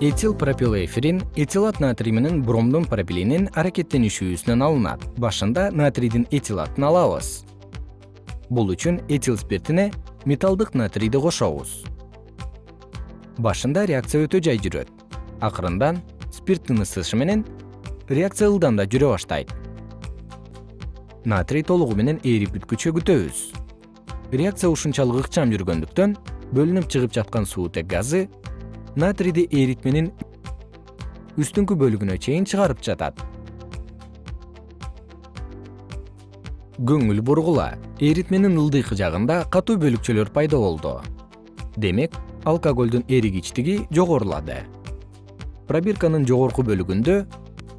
этил пропилэфирин этилат натрий менен бромдун пропилинин аракеттенишүүсүнөн алынат. Башында натрийдин этилатын алабыз. Бул үчүн этил спиртине металлдык натрийди кошобуз. Башында реакция өтө жай жүрөт. Акырындан спирттин ысышы менен реакция ылдам да жүрө баштайт. Натрий толугу менен ээрип бүткүчө күтөбүз. Реакция ушунчалык ыкчам жүргөндүктөн бөлүнүп чыгып жаткан суутек газы натрийди эритменин үстүңкү бөлүгүнө чейин чыгарып жатат. Көңүл бургула эритменин ылдыйкы жагында катуу бөлүкчөлөр пайда болду. Демек алкоголдун эригичтиги жогорулады. Пробирканын жогорку бөлүгүндө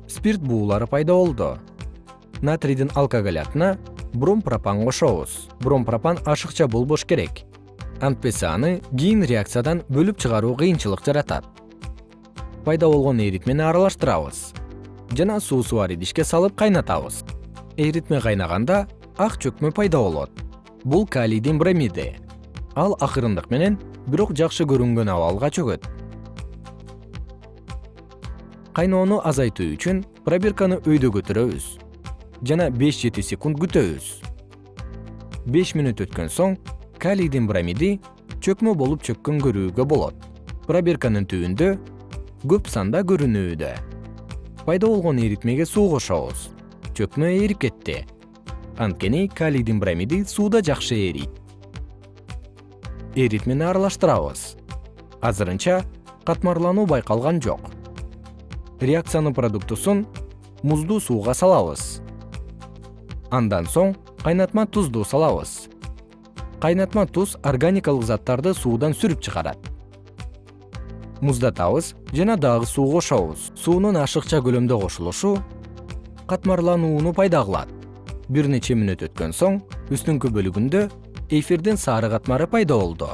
спирт буулары пайда болду. Натрийдин алкоголятына бромпропан кошобуз. Бромпропан ашыкча болбош керек антпесе аны кийин реакциядан бөлүп чыгаруу кыйынчылык жаратат. Пайда болгон эритмени аралаштырабыз. Жана суусу бар идишке салып кайнатабыз. Эритме кайнаганда ак чөкмө пайда болот. Бул калийдин бромиди. Ал акырындык менен бирок жакшы көрүнгөн абалга чөгөт. Кайноону азайтуу үчүн пробирканы өйдө көтөрөбүз. Жана беш жети секунд күтөбүз. Беш мүнөт өткөн соң калийдин бромиди чөкмө болуп чөккөн көрүүгө болот. Пробирканын түбүндө көп санда көрүнүүдө. Пайда болгон эритмеге суу кошобуз. Чөкмө ээрип кетти. Анткени калийдин бромиди сууда жакшы эрийт эритмени аралаштырабыз. Азырынча катмарлануу байкалган жок. Реакциянын продуктусун муздуу сууга салабыз. Андан соң кайнатма тузду салабыз кайнатма туз органикалык заттарды суудан сүрүп чыгарат. Муздатабыз жана дагы суу кошобуз. Суунун ашыкча көлөмдө кошулушу катмарланууну пайда кылат. Бир нече мүнөт өткөн соң үстүңкү бөлүгүндө эфирдин сары катмары пайда болду